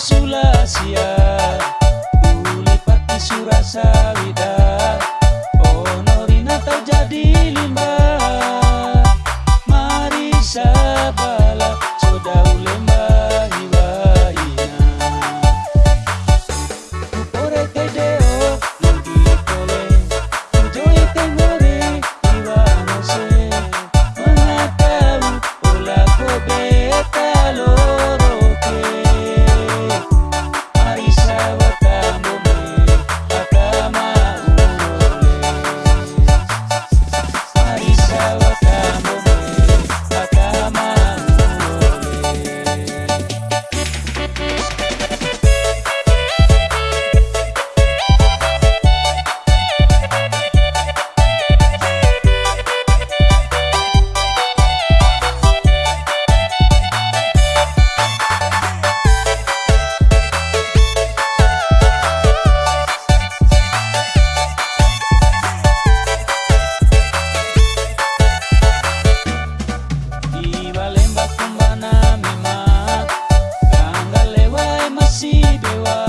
Sulasia ya. Ulipati Surasawida. you are.